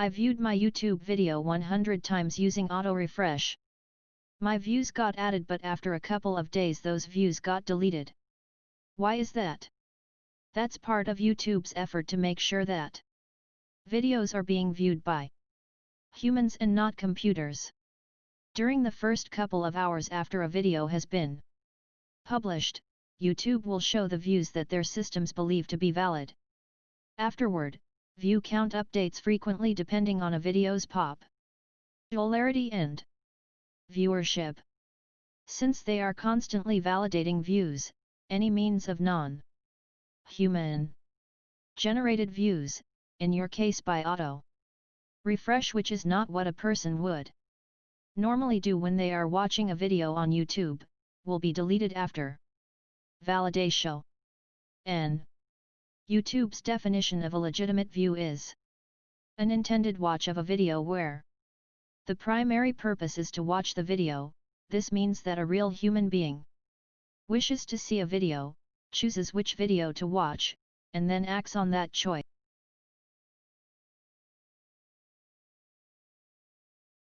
I viewed my YouTube video 100 times using auto refresh. My views got added but after a couple of days those views got deleted. Why is that? That's part of YouTube's effort to make sure that videos are being viewed by humans and not computers. During the first couple of hours after a video has been published, YouTube will show the views that their systems believe to be valid. Afterward, view count updates frequently depending on a video's pop popularity and viewership. Since they are constantly validating views, any means of non-human generated views, in your case by auto refresh which is not what a person would normally do when they are watching a video on YouTube, will be deleted after validation. N. YouTube's definition of a legitimate view is an intended watch of a video where the primary purpose is to watch the video, this means that a real human being wishes to see a video, chooses which video to watch, and then acts on that choice.